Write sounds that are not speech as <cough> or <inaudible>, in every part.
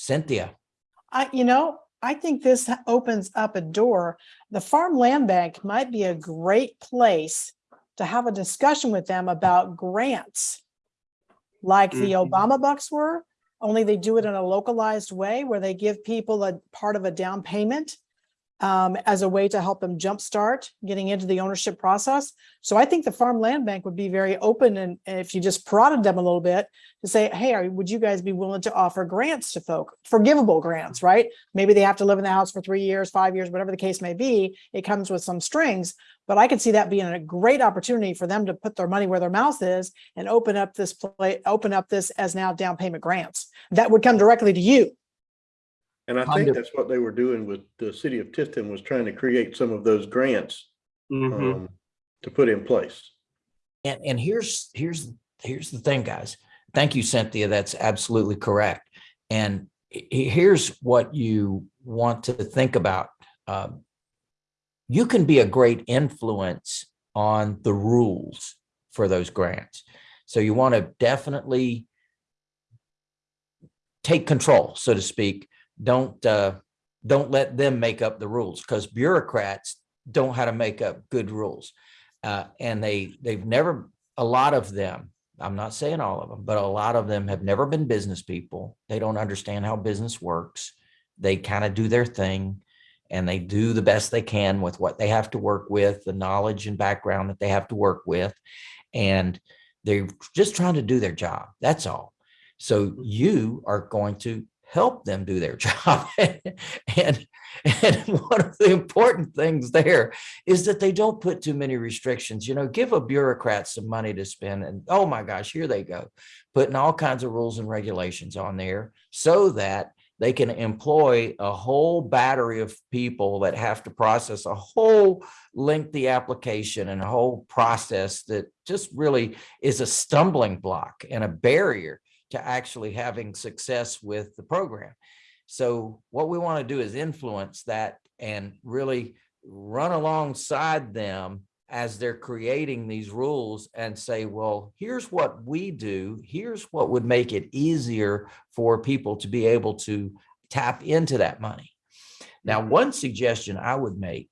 Cynthia. I, you know, I think this opens up a door. The Farm Land Bank might be a great place to have a discussion with them about grants. Like the Mhm. Obama bucks were, only they do it in a localized way where they give people a part of a down payment um, as a way to help them jumpstart getting into the ownership process. So I think the Farm Land Bank would be very open and if you just prodded them a little bit to say, hey, would you guys be willing to offer grants to folk, forgivable grants, right? Maybe they have to live in the house for three years, five years, whatever the case may be. It comes with some strings, but I could see that being a great opportunity for them to put their money where their mouth is and open up this play, open up this as now down payment grants that would come directly to you. And I think that's what they were doing with the city of Tifton was trying to create some of those grants Mhm. um, to put in place. And, and here's, here's, here's the thing, guys. Thank you, Cynthia. That's absolutely correct. And he- he- here's what you want to think about. Um, You can be a great influence on the rules for those grants. So you want to definitely take control, so to speak. Don't, uh, don't let them make up the rules because bureaucrats don't how to make up good rules. Uh, and they, they've never, a lot of them, I'm not saying all of them, but a lot of them have never been business people. They don't understand how business works. They kind of do their thing and they do the best they can with what they have to work with, the knowledge and background that they have to work with. And they're just trying to do their job. That's all. So you are going to help them do their <laughs> job. and, and one of the important things there is that they don't put too many restrictions. You know, give a bureaucrat some money to spend and oh my gosh, here they go, putting all kinds of rules and regulations on there so that they can employ a whole battery of people that have to process a whole lengthy application and a whole process that just really is a stumbling block and a barrier to actually having success with the program. So what we want to do is influence that and really run alongside them as they're creating these rules and say, well, here's what we do. Here's what would make it easier for people to be able to tap into that money. Now, mm-hmm. one suggestion I would make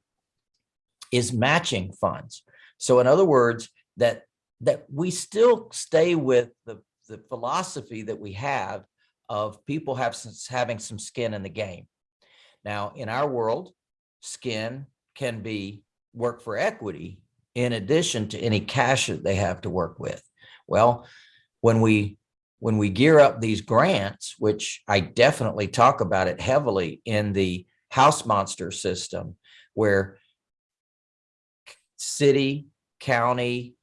is matching funds. So in other words, that that we still stay with the, the philosophy that we have of people have having some skin in the game. Now, in our world, skin can be work for equity in addition to any cash that they have to work with. Well, when we when we gear up these grants, which I definitely talk about it heavily in the house monster system, where city, county,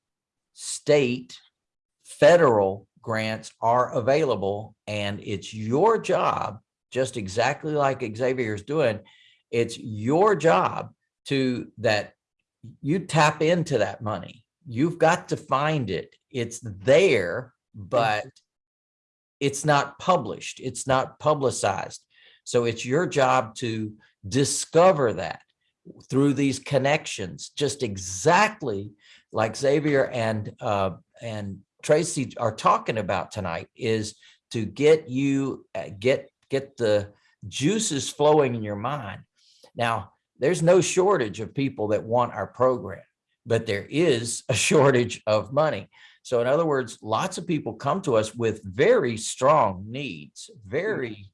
state, federal grants are available and it's your job, just exactly like Xavier is doing, it's your job to that you tap into that money. You've got to find it. It's there, but it's not published. It's not publicized. So it's your job to discover that through these connections, just exactly like Xavier and uh, and Tracy are talking about tonight is to get you uh, get get the juices flowing in your mind. Now, there's no shortage of people that want our program, but there is a <laughs> shortage of money. So in other words, lots of people come to us with very strong needs, very,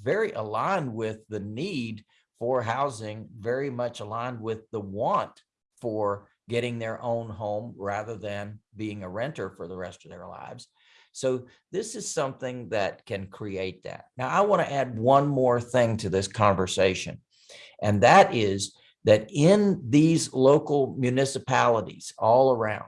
very aligned with the need for housing, very much aligned with the want for getting their own home rather than being a renter for the rest of their lives. So this is something that can create that. Now, I want to add one more thing to this conversation, and that is that in these local municipalities all around,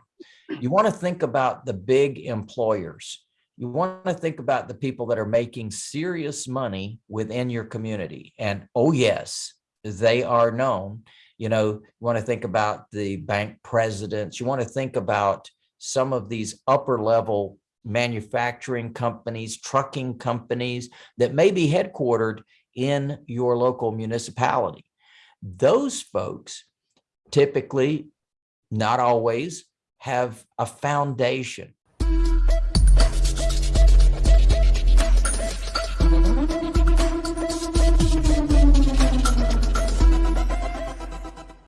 you want to think about the big employers. You want to think about the people that are making serious money within your community. And oh, yes, they are known. You know, you want to think about the bank presidents. You want to think about some of these upper level manufacturing companies, trucking companies that may be headquartered in your local municipality. Those folks typically, not always, have a foundation.